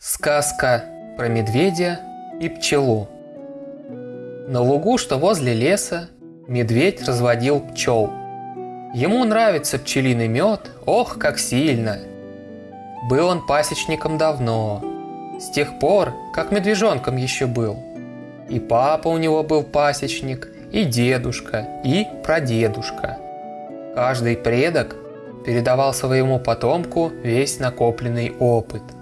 Сказка про медведя и пчелу. На лугу, что возле леса, медведь разводил пчел. Ему нравится пчелиный мед, ох, как сильно! Был он пасечником давно, с тех пор, как медвежонком еще был. И папа у него был пасечник, и дедушка, и прадедушка. Каждый предок передавал своему потомку весь накопленный опыт –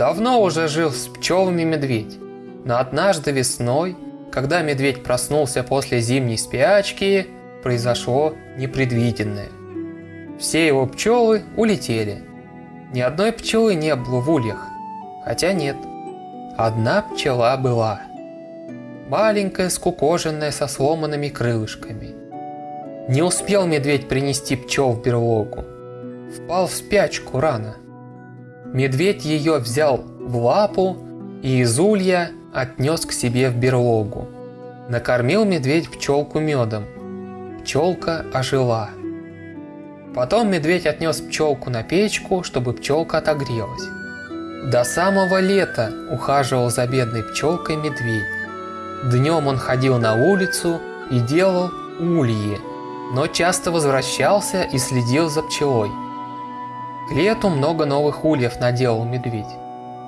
Давно уже жил с пчелами медведь, но однажды весной, когда медведь проснулся после зимней спячки, произошло непредвиденное. Все его пчелы улетели. Ни одной пчелы не было в ульях, хотя нет. Одна пчела была. Маленькая, скукоженная, со сломанными крылышками. Не успел медведь принести пчел в берлогу. Впал в спячку рано. Медведь ее взял в лапу и из улья отнес к себе в берлогу. Накормил медведь пчелку медом. Пчелка ожила. Потом медведь отнес пчелку на печку, чтобы пчелка отогрелась. До самого лета ухаживал за бедной пчелкой медведь. Днем он ходил на улицу и делал ульи, но часто возвращался и следил за пчелой. К лету много новых ульев наделал медведь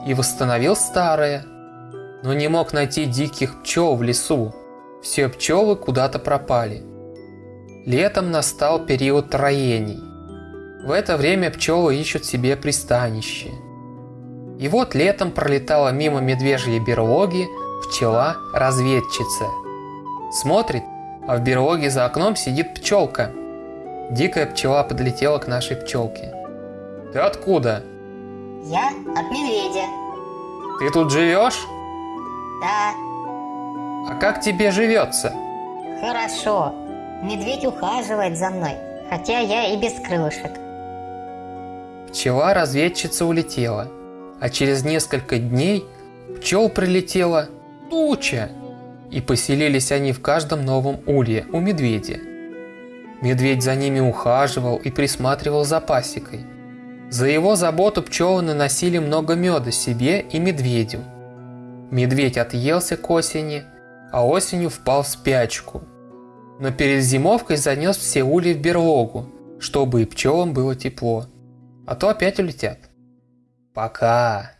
и восстановил старое, но не мог найти диких пчел в лесу. Все пчелы куда-то пропали. Летом настал период троений. В это время пчелы ищут себе пристанище. И вот летом пролетала мимо медвежьей берлоги пчела-разведчица. Смотрит, а в берлоге за окном сидит пчелка. Дикая пчела подлетела к нашей пчелке. Ты откуда? Я от медведя. Ты тут живешь? Да. А как тебе живется? Хорошо. Медведь ухаживает за мной, хотя я и без крылышек. Пчела-разведчица улетела, а через несколько дней пчел прилетела туча, и поселились они в каждом новом улье у медведя. Медведь за ними ухаживал и присматривал за пасекой. За его заботу пчелы наносили много меда себе и медведю. Медведь отъелся к осени, а осенью впал в спячку. Но перед зимовкой занес все ульи в берлогу, чтобы и пчелам было тепло. А то опять улетят. Пока.